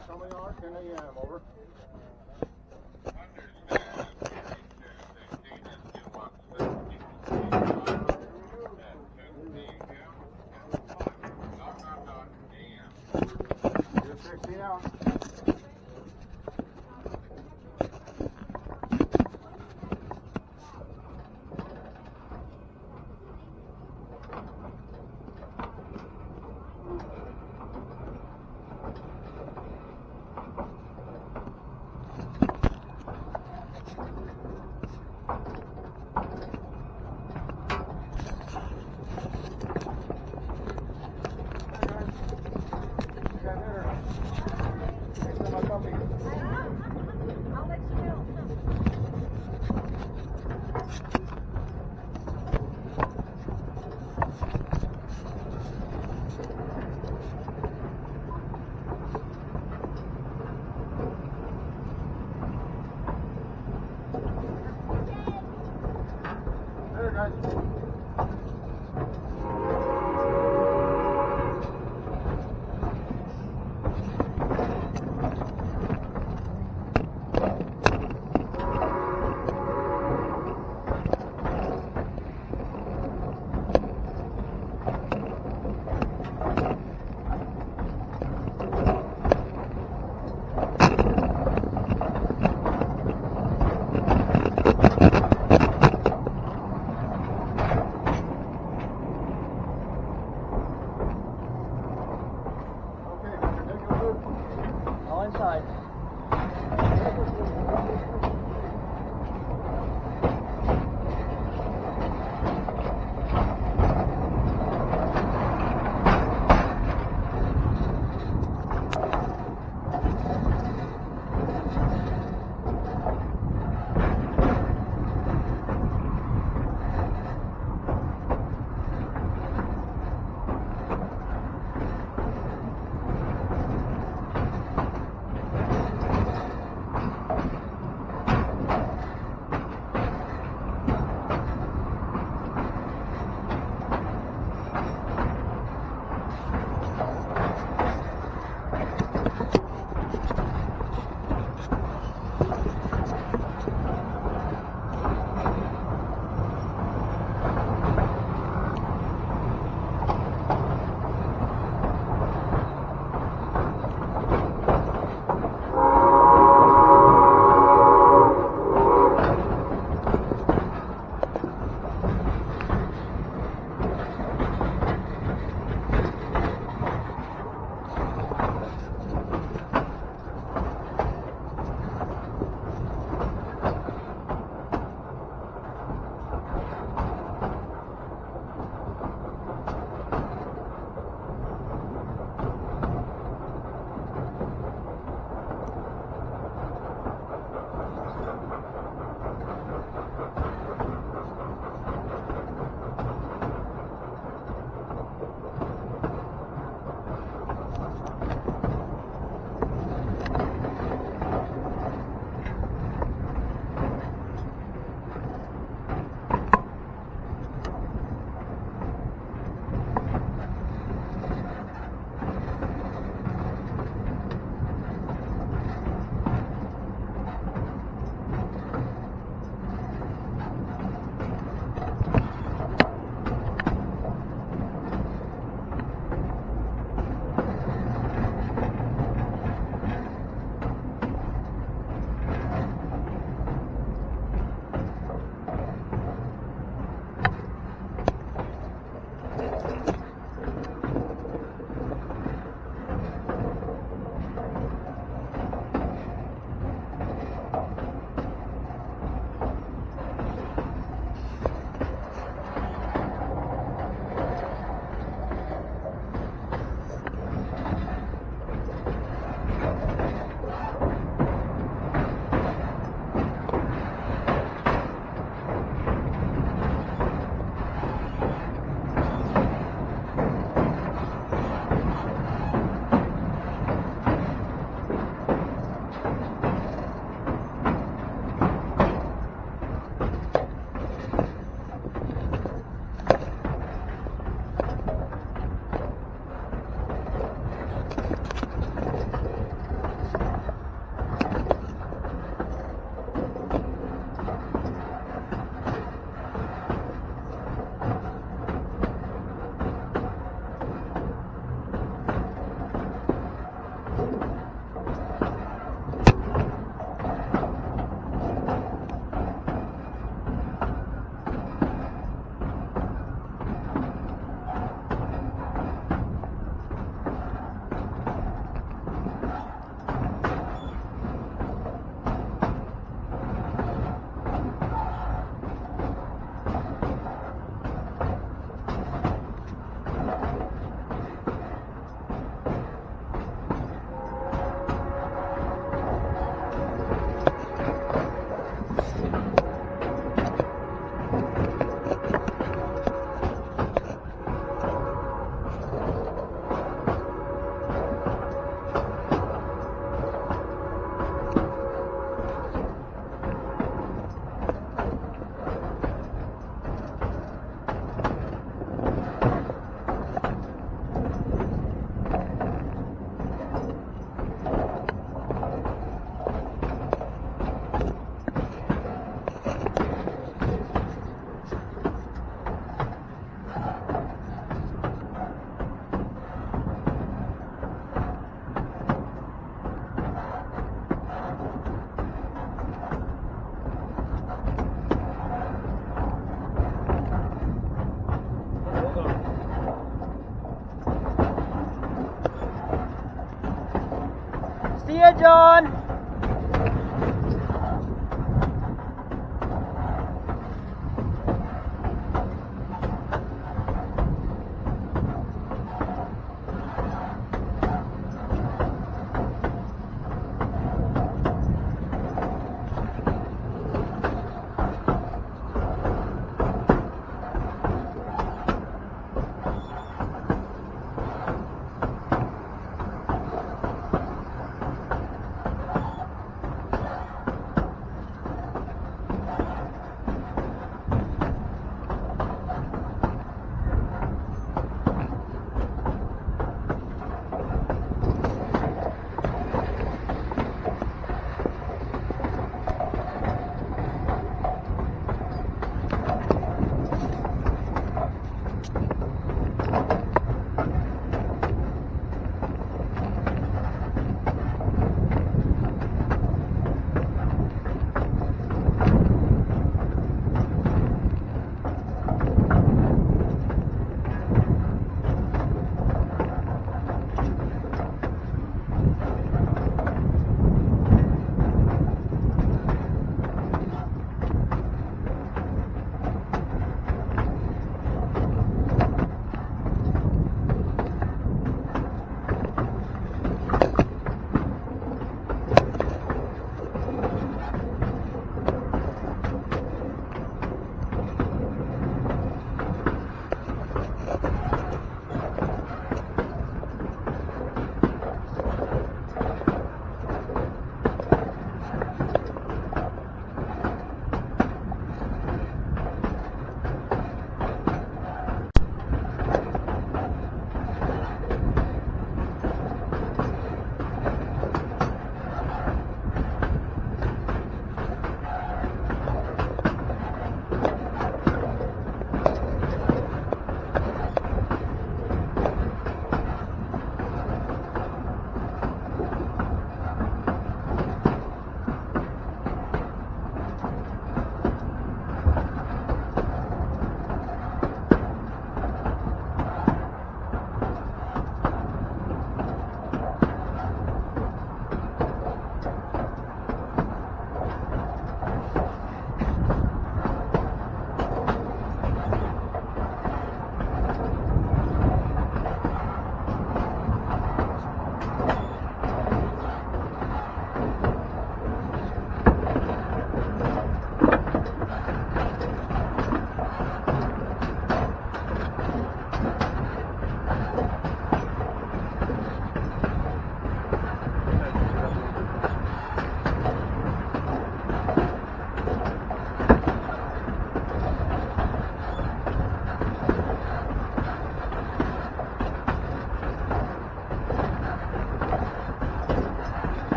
at Monticello Yard, 10 a.m. Over.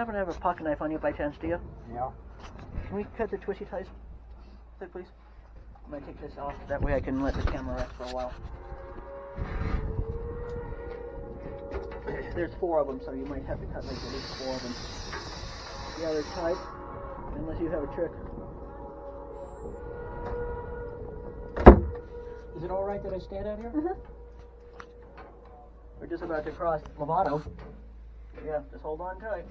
Happen to have a pocket knife on you by chance, do you? Yeah. Can we cut the twisty ties, please? I'm gonna take this off. That way I can let the camera rest for a while. There's four of them, so you might have to cut like at least four of them. Yeah, they're tight, unless you have a trick. Is it all right that I stand out here? Mhm. We're just about to cross Lovato. Yeah, just hold on tight.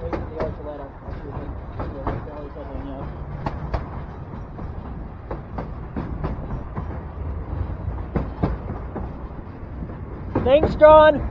Wait for the arch to let up. I'll see if I can get the belly settling out. Thanks,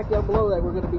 Track down below that we're going to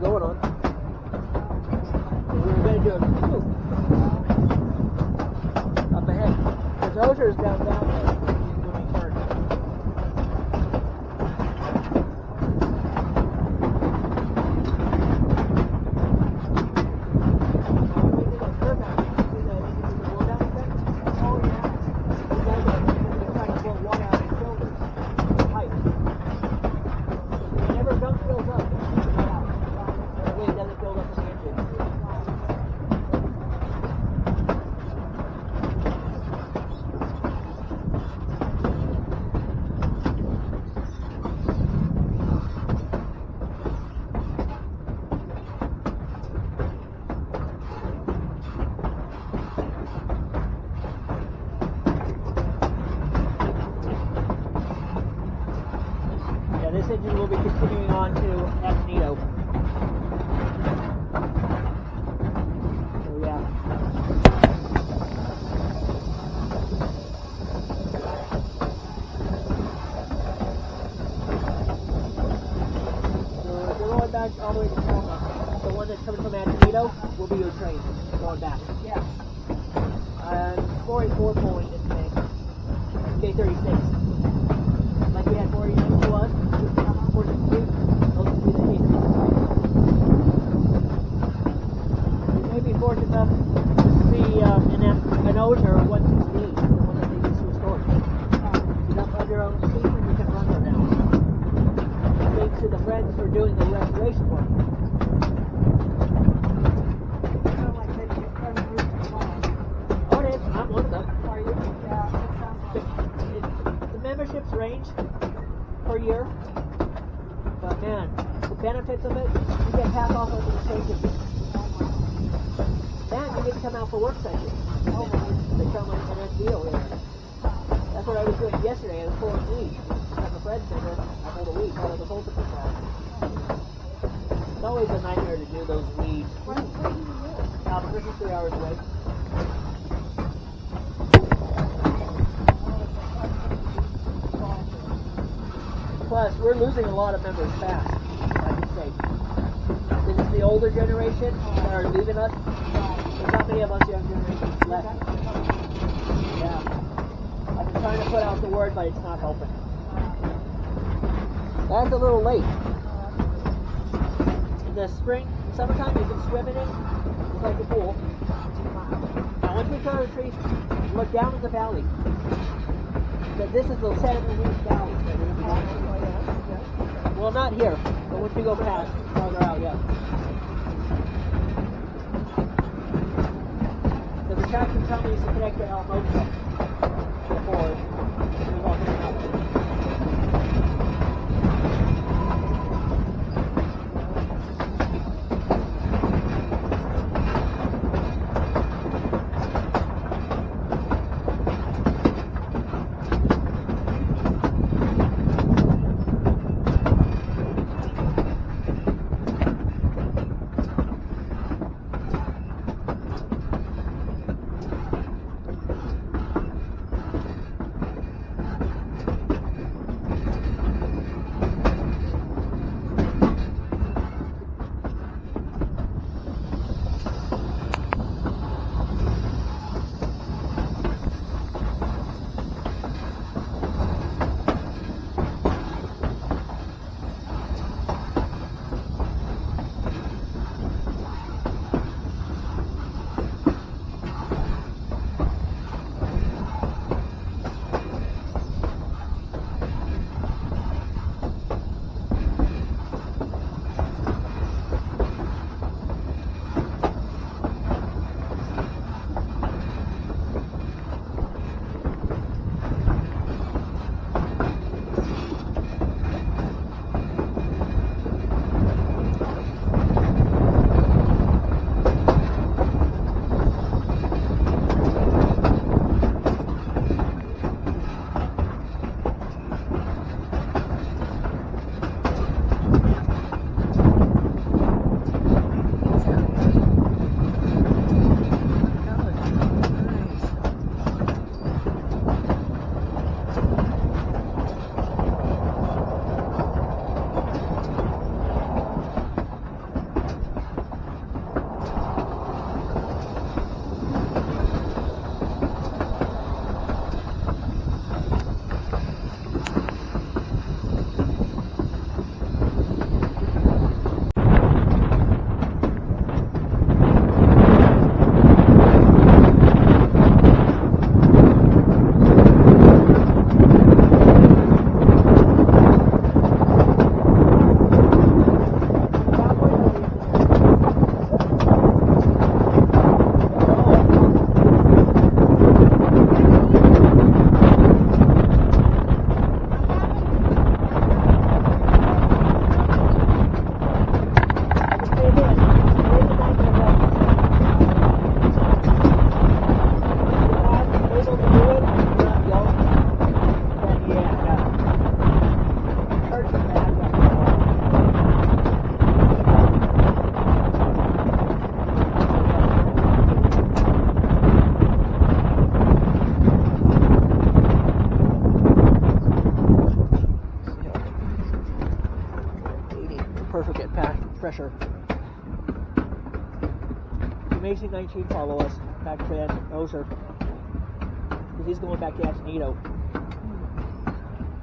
he follow us back past Osier. Because he's going back to nato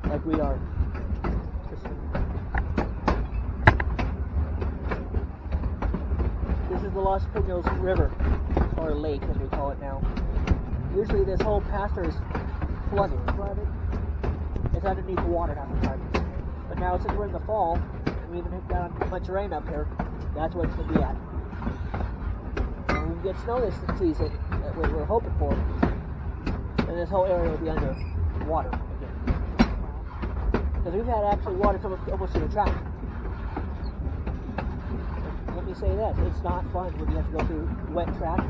Like we are. This is the Los Pinos River, or lake as we call it now. Usually this whole pasture is flooded. flooded. It's underneath the water half the time. But now since we're in the fall, and we even got much rain up here, that's what it's going to be at get snow this season that, we were hoping for. And this whole area would be under water again. Because we've had actually water come almost to the track. Let me say this, it's not fun when you have to go through wet track.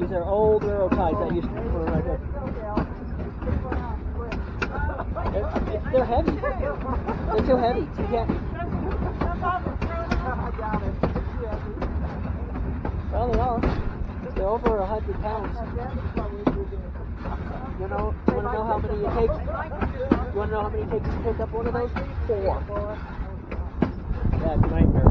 These are old railroad ties that used to be right there. They're, they're heavy. They're too heavy. You can't Well. They're over a hundred pounds. You know, you want to know how many it takes? You want to know how many it takes to pick up one of those? Four. A nightmare.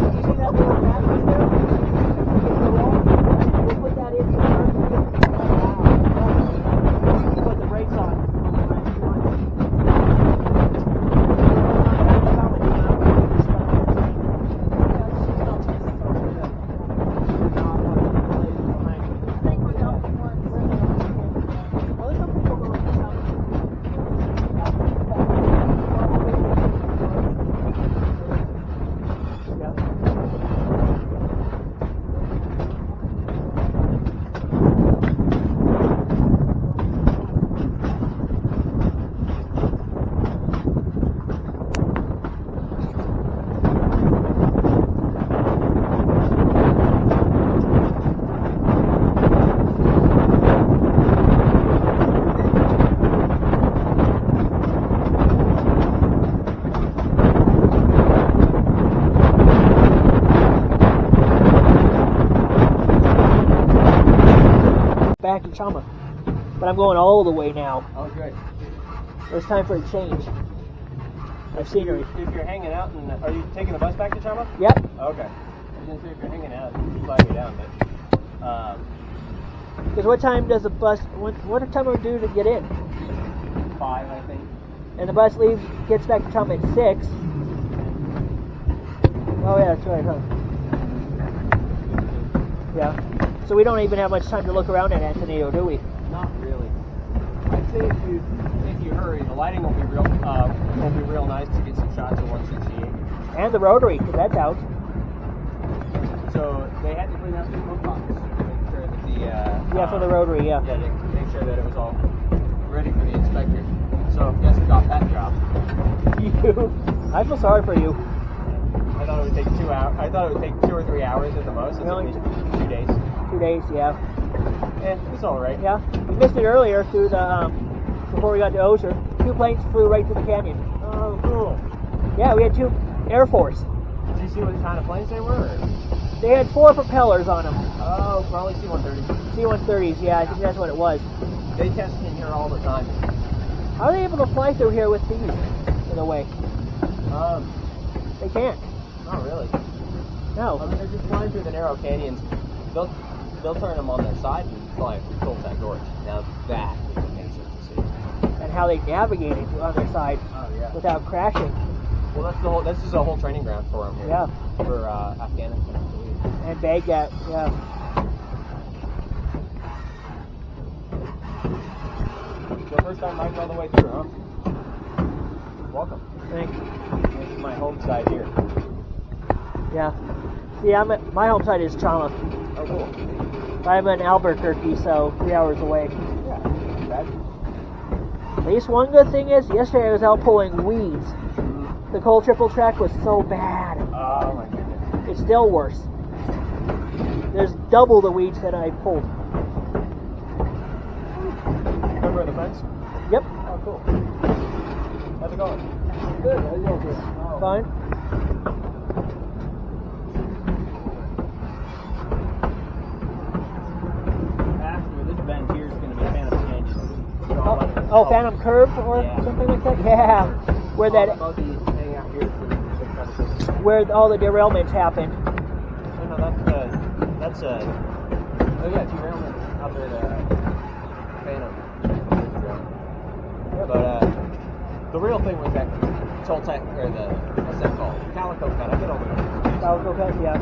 You see that little battery there? We'll put that in first. Put the brakes on. To Chama. But I'm going all the way now. Oh, good. It's time for a change of scenery. If you're hanging out, and are you taking the bus back to Chama? Yep. Okay. I was gonna say if you're hanging out, you flag me down, but um, Because what time does the bus? What, what time are we due to get in? five, I think. And the bus leaves, gets back to Chama at six. Oh yeah, that's right, huh? Yeah. So we don't even have much time to look around at Antonio, do we? Not really. I'd say if you if you hurry, the lighting will be real uh, will be real nice to get some shots of 168. And the Rotary, because that's out. So they had to clean up the book box to make sure that the uh, Yeah, for the Rotary, yeah. yeah, to make sure that it was all ready for the inspector. So guess who got that job? You. I feel sorry for you. I thought it would take two hours. I thought it would take two or three hours at the most. It Really? me two days. Two days, yeah. Eh, it's all right. Yeah. We missed it earlier through the, um, before we got to Osier. Two planes flew right through the canyon. Oh, cool. Yeah, we had two Air Force. Did you see what kind of planes they were? or- They had four propellers on them. Oh, probably C-130s. C-130s, yeah, I think that's what it was. They test in here all the time. How are they able to fly through here with these, in a way? Um, They can't. not really. No. I mean, they're just flying through the narrow canyons. They'll they'll turn them on their side and fly through Colfax Gorge. Now that is amazing to see. And how they navigate it on their side Oh yeah. without crashing. Well, that's the whole. This is a whole training ground for them here. Yeah. For uh, Afghanistan. I believe. And Baghdad, yeah. So first time Mike's all the way through, huh? Welcome. Thanks. This is my home side here. Yeah. See, I'm at, my home site is Chama. Oh, cool. I'm in Albuquerque, so three hours away. Yeah. At least one good thing is, yesterday I was out pulling weeds. The coal triple track was so bad. Oh my goodness. It's still worse. There's double the weeds that I pulled. Remember the fence? Yep. Oh, cool. How's it going? Good. How you doing? Fine. After this bend here is going to be Phantom Canyon. Oh, oh, Phantom Curve or Yeah. something like that. Yeah. Where that, Both of these hang out here for the kind of thing. where all the derailments happened. No, no, that's uh, that's uh, oh yeah, derailment out there at uh, Phantom. But uh, the real thing was that Toltec or the what's that called? Calico cut. I get over it. That was okay. Yeah.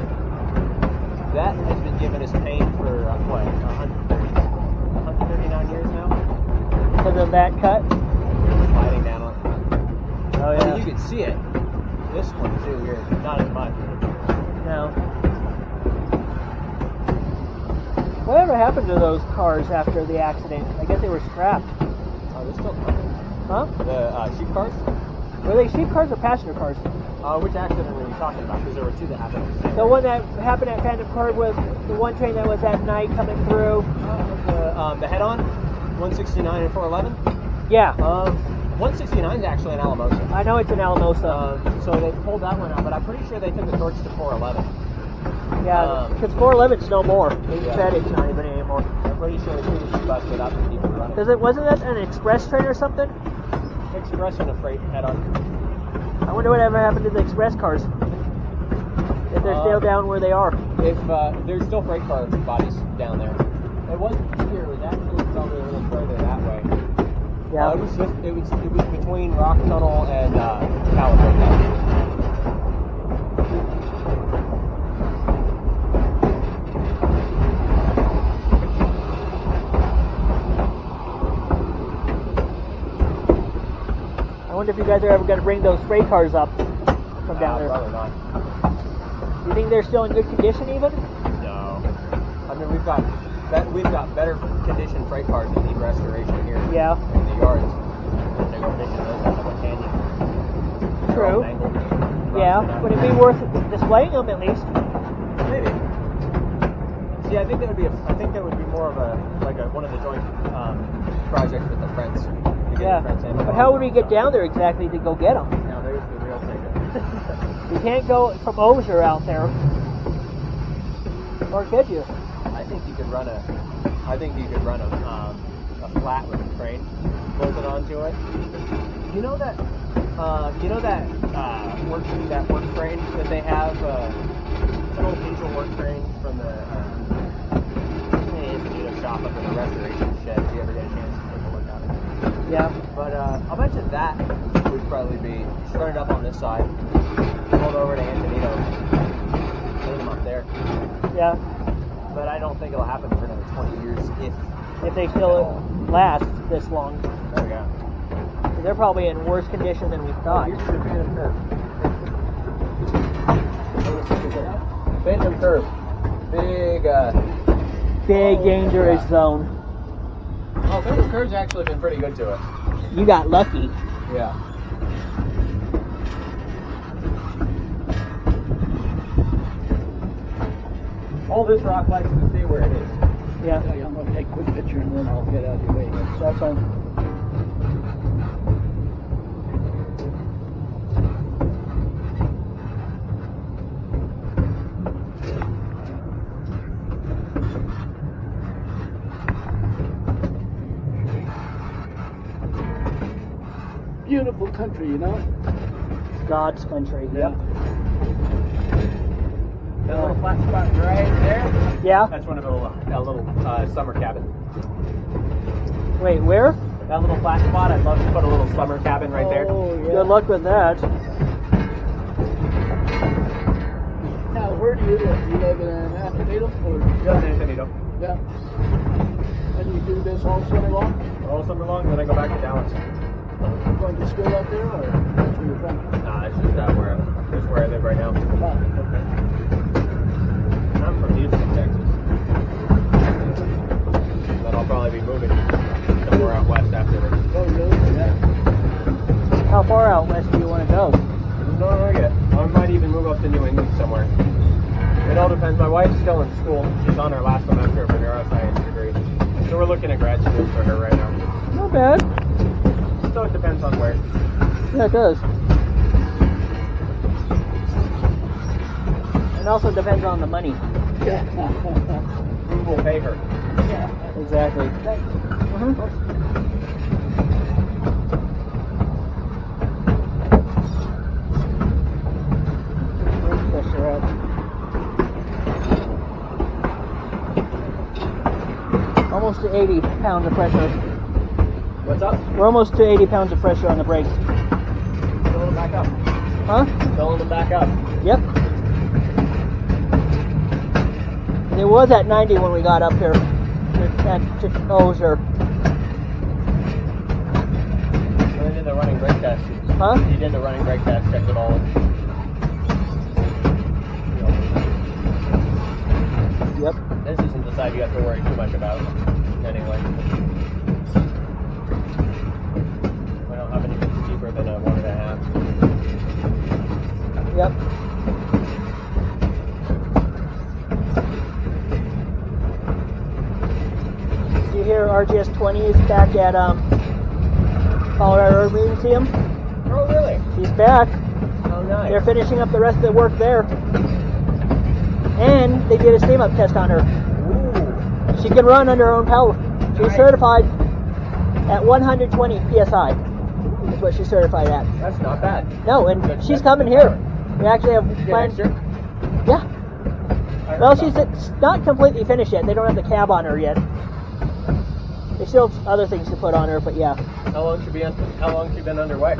That has been giving us pain for uh, what 130, 139 years now. Because of that cut. Sliding down on. Oh I mean, you can see it. This one too here, not as much. No. Whatever happened to those cars after the accident? I guess they were scrapped. Oh, they're still coming. Huh? The uh, sheep cars. Were they sheep cars or passenger cars? Uh, which accident were you talking about? Because there were two that happened. the one that happened at Phantom Curve was the one train that was at night coming through. The, um, the head-on, 169 and 411. Yeah. Um, 169 is actually an Alamosa. I know it's an Alamosa. Um, so they pulled that one out, but I'm pretty sure they took the torch to 411. yeah. um, Because 411's no more. They Yeah. said it's not even anymore. I'm pretty sure the two busted up and people running. Does it wasn't that an express train or something? Express and a freight head-on. I wonder whatever happened to the express cars. If they're still Um, down where they are. If uh, there's still freight car bodies down there. It wasn't here. It was actually probably a little further that way. Yeah. Uh, it was just it was it was between Rock Tunnel and uh, California. I wonder if you guys are ever going to bring those freight cars up from down Uh, there. Probably not. You think they're still in good condition even? No. I mean, we've got that we've got better conditioned freight cars that need restoration here Yeah. in the yards. And they go fishing those out of a canyon. True. Yeah. Would it be worth displaying them at least? Maybe. See, I think that would be a, I think that would be more of a like a, one of the joint um, projects with the friends. Yeah. the friends. But how would we get down there exactly to go get them? Now there's the real ticket. You can't go from Osier out there. Or could you? I think you could run a, I think you could run a, um, a flat with a crane bolted onto it. You know that, uh, you know that uh, work that work crane that they have. Uh, an old diesel work crane from the uh, Institute shop up in the restoration shed. If you ever get a chance to take a look at it. Yeah. But uh, I'll bet you that would probably be start it up on this side, hold over to Antonito, leave them up there. Yeah. But I don't think it'll happen for another 20 years if. If they still last this long. There we go. They're probably in worse condition than we thought. Here's the Phantom Curve. Phantom Curve. Big, uh. Big Oh, dangerous yeah. zone. Oh, Phantom Curve's actually been pretty good to us. You got lucky. Yeah. All this rock likes to stay where it is. Yeah. I'm gonna take a quick picture and then I'll get out of your way. That's fine. Beautiful country, you know? God's country. Yeah. That little flat spot right there. Yeah? That's one of a little, a little uh, summer cabin. Wait, where? That little flat spot, I'd love to put a little summer cabin right there. Oh, yeah. Good luck with that. Now, where do you live? You live in Antonito or? Just Antonito. Yeah. And you do this all summer long? All summer long, then I go back to Dallas. Going to school up there or that's where you're from? Nah, it's just uh, where, just where I live right now. Ah, okay. Probably be moving somewhere out west after this. Oh, really? Yeah. How far out west do you want to go? Know yet. I might even move up to New England somewhere. It all depends. My wife's still in school. She's on her last semester of her neuroscience degree. So we're looking at grad school for her right now. Not bad. So it depends on where. Yeah, it does. It also depends on the money. Who will pay her? Exactly. Her. Almost to 80 pounds of pressure. What's up? We're almost to 80 pounds of pressure on the brakes. back up. Huh? Filling them back up. Yep. It was at 90 when we got up here. At to Osier. So they did the running brake test. Huh? He did the running brake test, checked it all. Yep. This isn't the side you have to worry too much about, anyway. We don't have anything deeper than a one and a half. Yep. You hear RGS 20 is back at um, Colorado Museum? Oh, really? He's back. Oh, nice. They're finishing up the rest of the work there. And they did a steam up test on her. Ooh. She can run under her own power. She's Nice. certified at 120 psi. Is what she's certified at. That's not bad. No, and Good- she's that's coming here. We actually have plans. Yeah. Well, she's it's not completely finished yet. They don't have the cab on her yet. Still have other things to put on her, but yeah. How long she been? How long she been underway?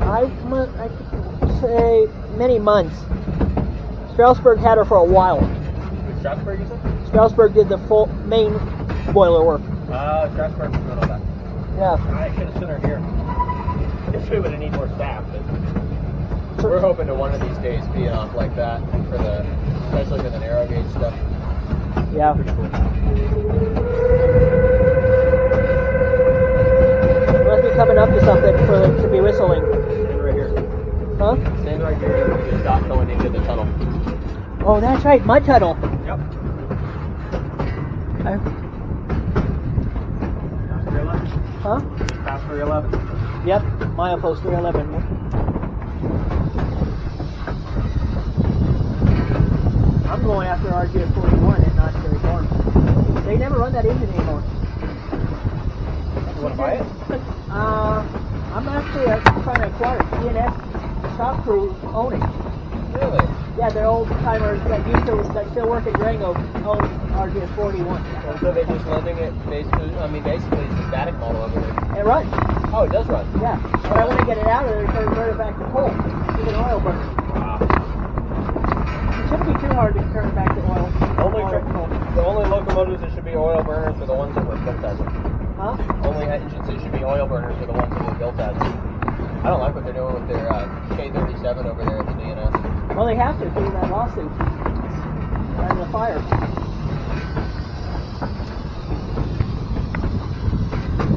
I I could say many months. Strasburg had her for a while. Strasburg, you said? Strasburg did the full main boiler work. Uh, Strasburg was doing all that. Yeah. I should have sent her here. Guess we would have need more staff, but we're hoping to one of these days be off like that for the, especially for the narrow gauge stuff. Yeah. Must be coming up to something for them to be whistling. Stand right here. Huh? Stand right here. Just stop going into the tunnel. Oh, that's right, my tunnel. Yep. 311. huh? Pass 311. Yep, milepost 311. I'm going after RGS 41 at Knott's Berry Farm. They never run that engine anymore. You want to buy it? Uh, I'm actually uh, trying to acquire it. DNS shop crew own it. Really? Yeah, they're old timers that used to that still work at Durango own RGS 41. And so they're just lending it basically, I mean, basically it's a static model over there. It runs. Oh, it does run. Yeah, but I want to get it out of there and convert it back to coal. It's an oil burner. Wow. It shouldn't be too hard to turn it back to oil. Only Oil for, the only locomotives that should be oil burners are the ones that were built as it. Huh? Only engines that should be oil burners are the ones that were built as it. I don't like what they're doing with their uh, K37 over there at the DNS. Well, they have to due to that lawsuit and the fire.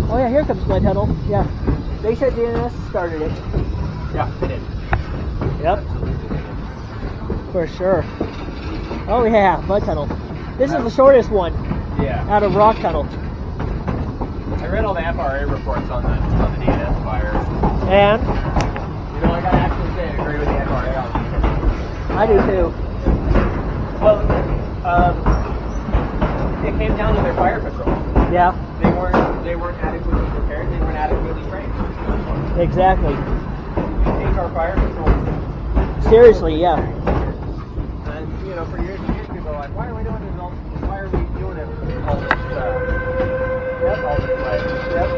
Oh yeah, here comes my tunnel. Yeah, they said DNS started it. Yeah, they did. Yep, for sure. Oh yeah, mud tunnel. This is the shortest one Yeah. out of rock tunnel. I read all the FRA reports on the on the DNS fire. And You know, I gotta actually say, I agree with the FRA on these. I do too. Well, um, it came down to their fire patrol. Yeah, They weren't they weren't adequately prepared. They weren't adequately trained. exactly. Take our fire patrol. Seriously, yeah. And you know, for years and years, people are like, why are we doing this? All, why are we doing it? All this, uh, Yep. all this. Yep.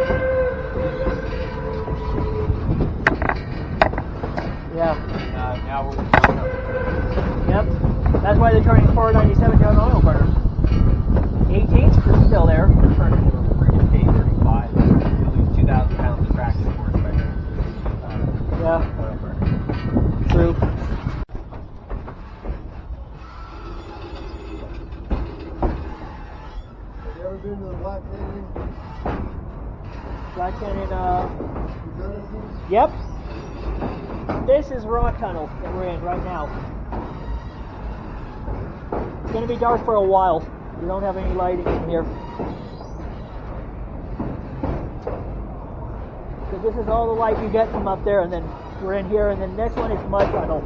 Yeah. Uh, now we're. Yep. That's why they're turning 497 down oil burner. 18's still there. We're turning to a freaking K35. You lose 2,000 pounds of traction horsepower. Uh, Yeah, oil burner. true. Have you ever been to the Black Canyon? Black Canyon, uh, You done it, Bruce? yep. This is rock tunnel that we're in right now. It's gonna be dark for a while. We don't have any lighting in here. So this is all the light you get from up there, and then we're in here, and then next one is mud tunnel.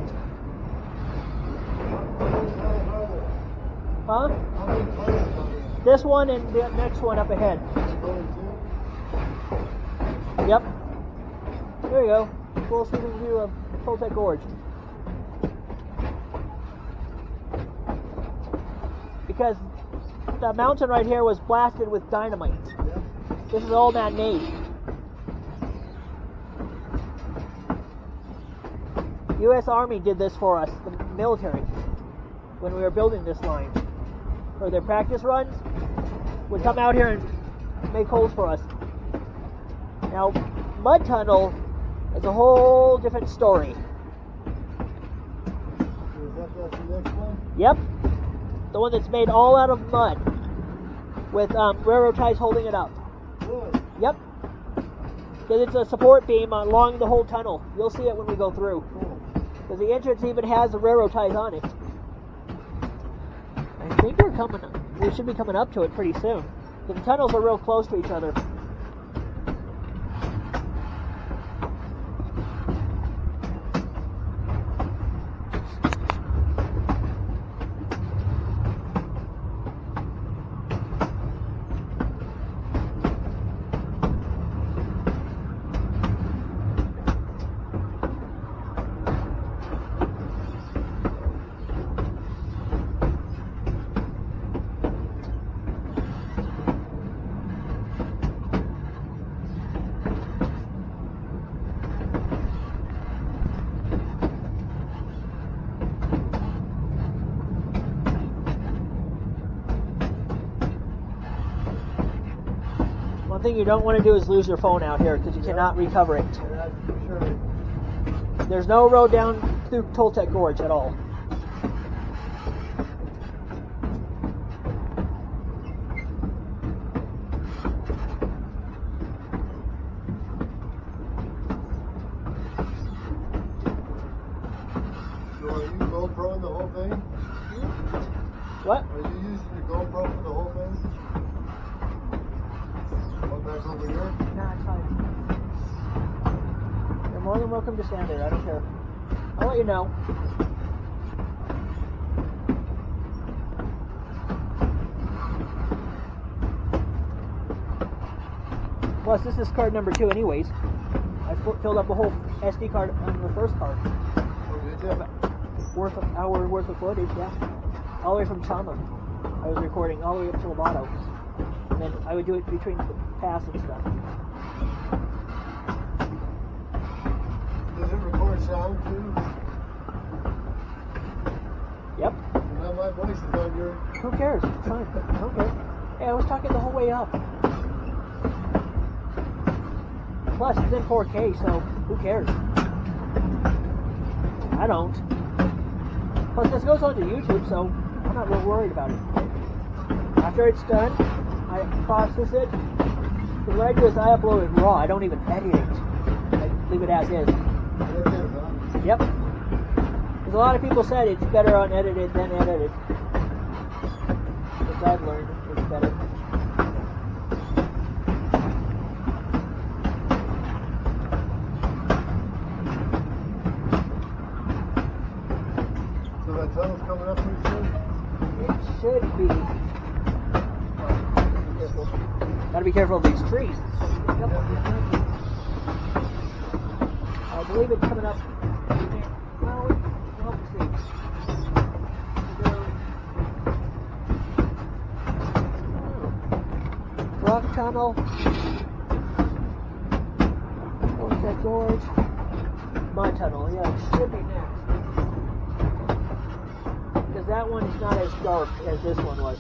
Huh? This one and the next one up ahead. Yep. There you go. Full sweeping view of Toltec Gorge. Because the mountain right here was blasted with dynamite. This is all man-made. U.S. Army did this for us, the military, when we were building this line. For their practice runs, would come out here and make holes for us. Now, mud tunnel is a whole different story. Is that the next one? Yep, the one that's made all out of mud, with um, railroad ties holding it up. Really? Yep. Because it's a support beam along the whole tunnel. You'll see it when we go through. Because the entrance even has the railroad ties on it. I think we're coming. We should be coming up to it pretty soon. The tunnels are real close to each other. One thing you don't want to do is lose your phone out here because you cannot recover it. That's for sure. There's no road down through Toltec Gorge at all. So are you GoPro the whole thing? What? Are you using the GoPro for the whole thing? One back over here? Nah, it's fine. You're more than welcome to stand there. I don't care. I'll let you know. Plus, this is card number two, anyways. I filled up a whole SD card on the first card. Worth of hour worth of footage, yeah. All the way from Chama. I was recording all the way up to Lobato. And then I would do it between the pass and stuff. Does it record sound too? Yep. Now my voice is on your. Who cares? It's fine. I don't care. Hey, I was talking the whole way up. Plus, it's in 4K, so who cares? I don't. Plus, this goes onto YouTube, so I'm not real worried about it. After it's done, I process it. Because what I do is I upload it raw. I don't even edit it. I leave it as is. Yep. Because a lot of people said it's better unedited than edited. Which I've learned it's better. So that tunnel's coming up pretty soon? It should be. Be careful. Gotta be careful of these trees. I believe it's coming up. Rock tunnel. Toltec Gorge. My tunnel, yeah, it should be next. Because that one is not as dark as this one was.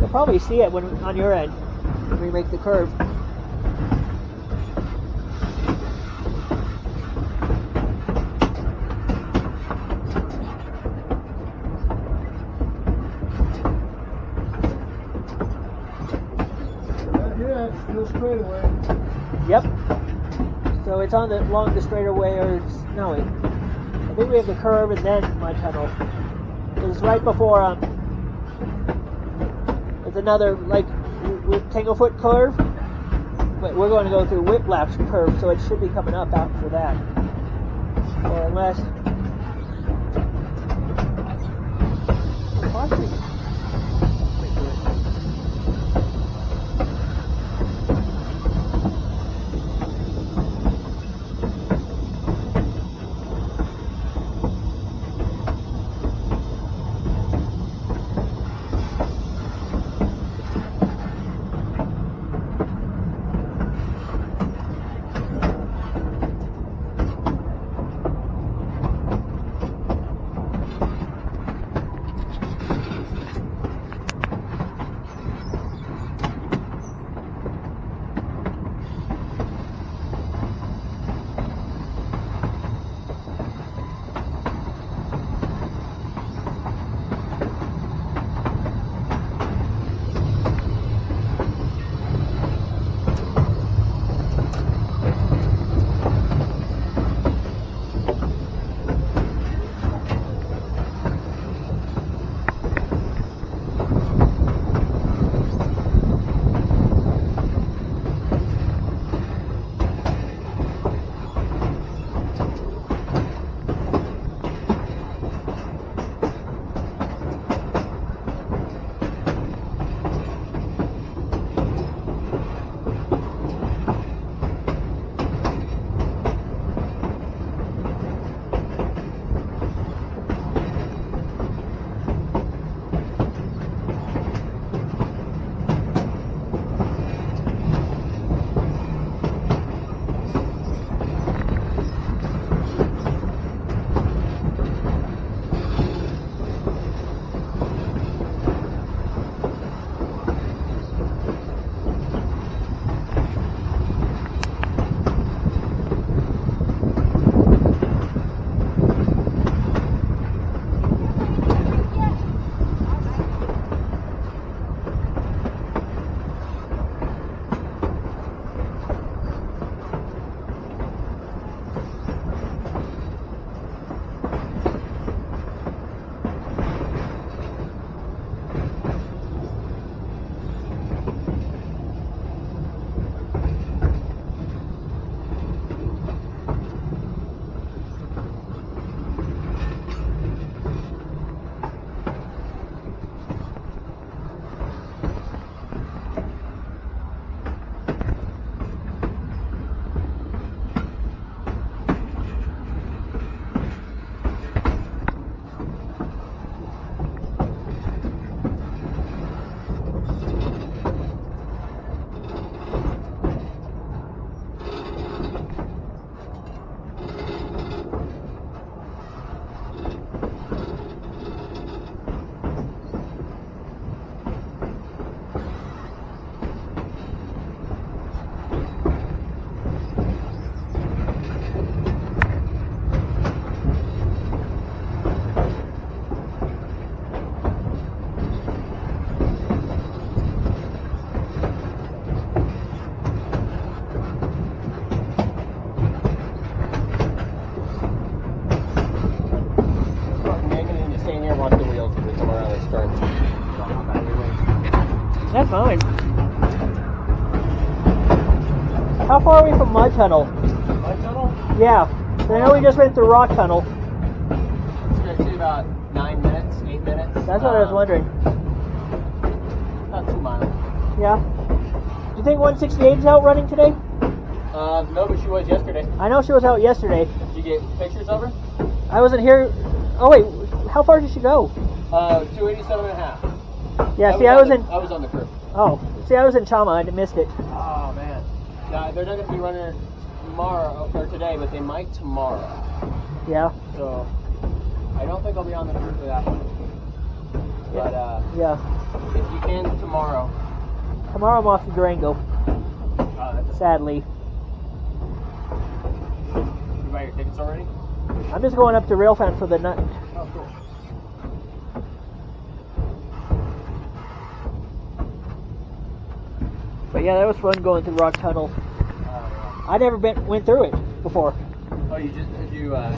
You'll probably see it when on your end when we make the curve. Yep. So it's on the along the straightaway or it's no. I think we have the curve and then my tunnel. It's right before um another like with Tanglefoot curve. But we're going to go through Whiplash curve, so it should be coming up after that. Or unless Tunnel? Tunnel? Yeah. I know we just went through Rock Tunnel. It's gonna take about nine minutes, eight minutes. That's what I was Um, wondering. About two miles. Yeah. Do you think 168 is out running today? Uh, no, but she was yesterday. I know she was out yesterday. Did you get pictures of her? I wasn't here. Oh wait, how far did she go? Uh, 287 and a half. Yeah. See, I was on in. the- I was on the crew. Oh, see, I was in Chama. I missed it. Oh man. Nah, they're not gonna be running tomorrow or today, but they might tomorrow. Yeah. So I don't think I'll be on the crew for that one. But uh, Yeah. if you can tomorrow, Tomorrow I'm off to Durango. uh, Sadly, you buy your tickets already? I'm just going up to Railfan for the night. Oh, cool. But yeah, that was fun going through Rock Tunnel. I never been went through it before. oh, you just you? Uh,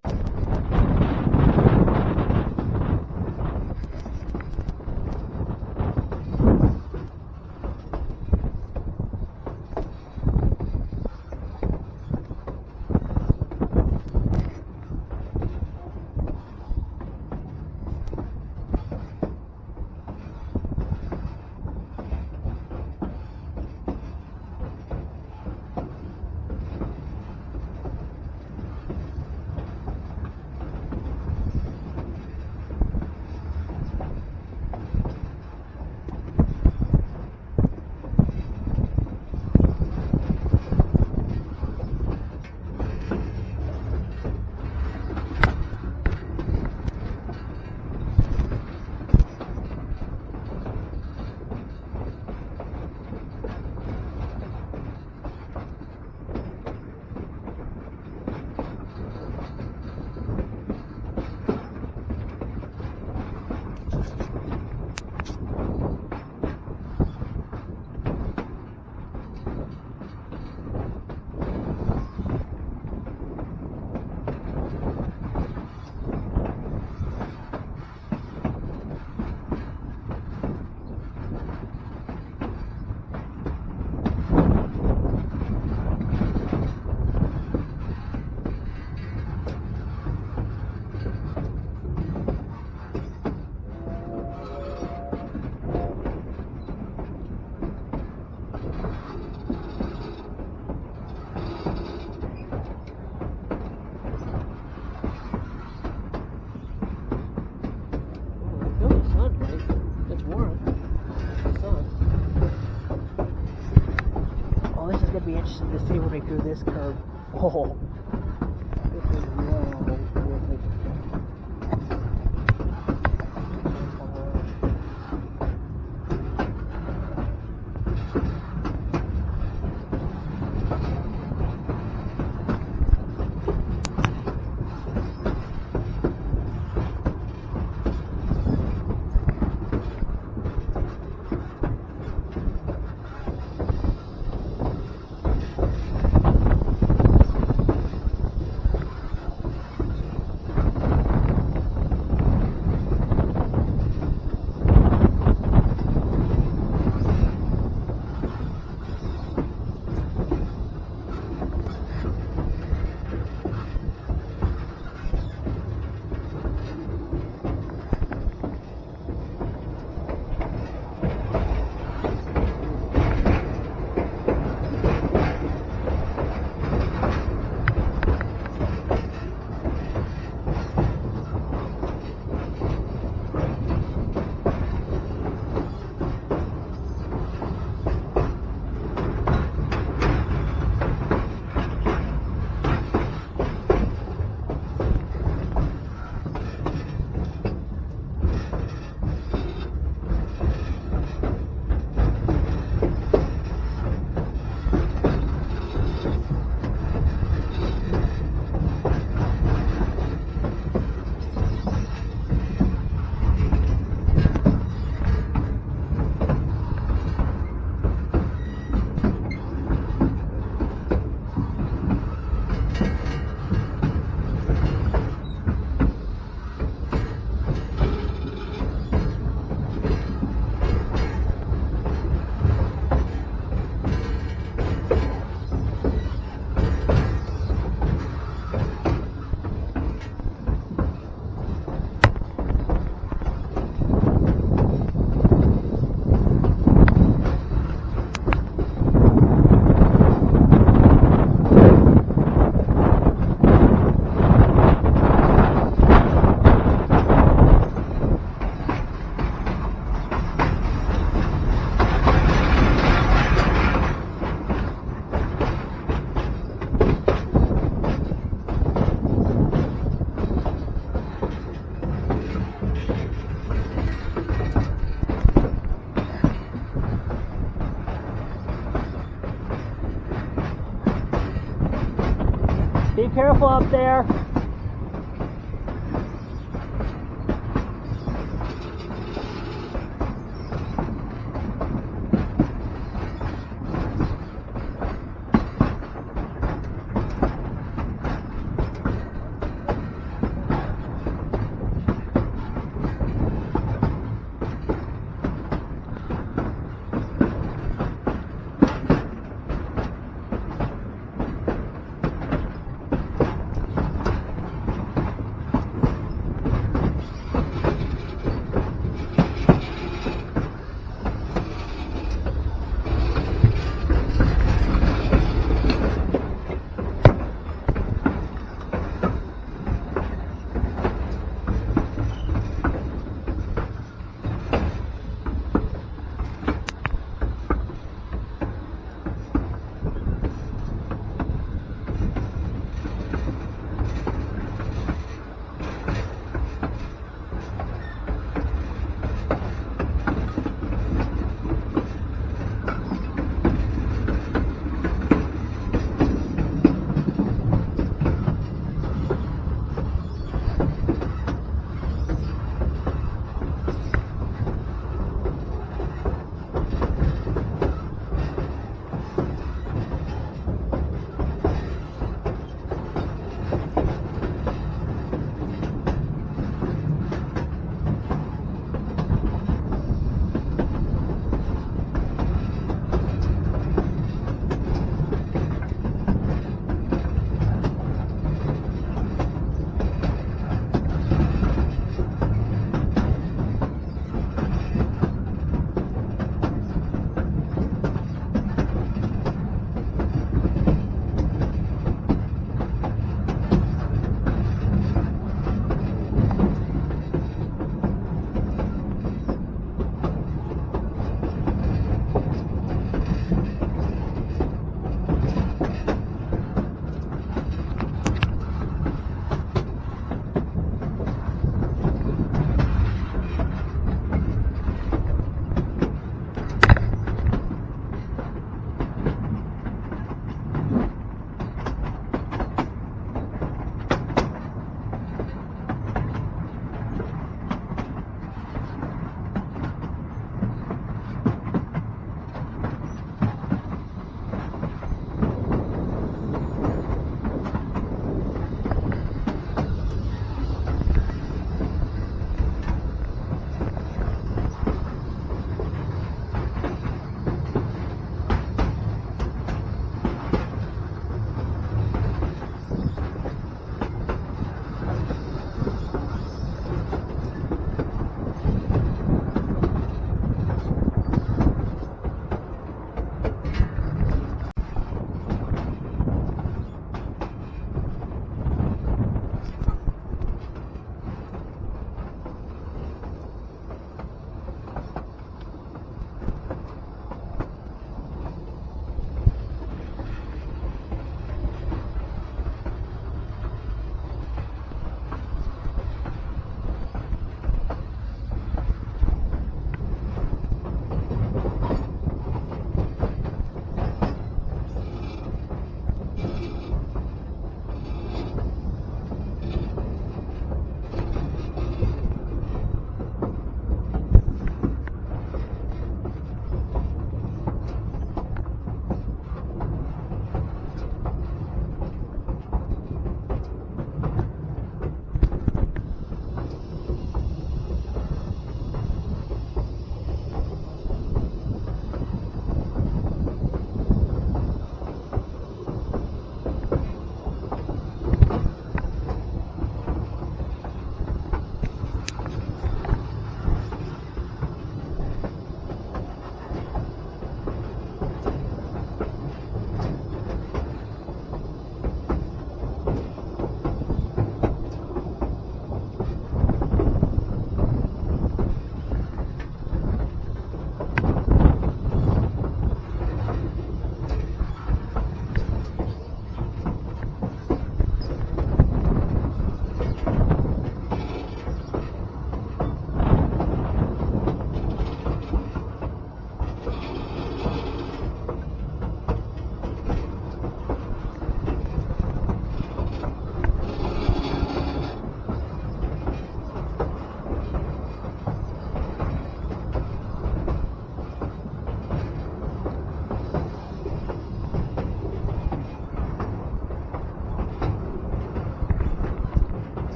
careful up there.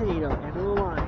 Toledo, end of the line.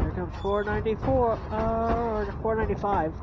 Here comes 494, uh, or 495.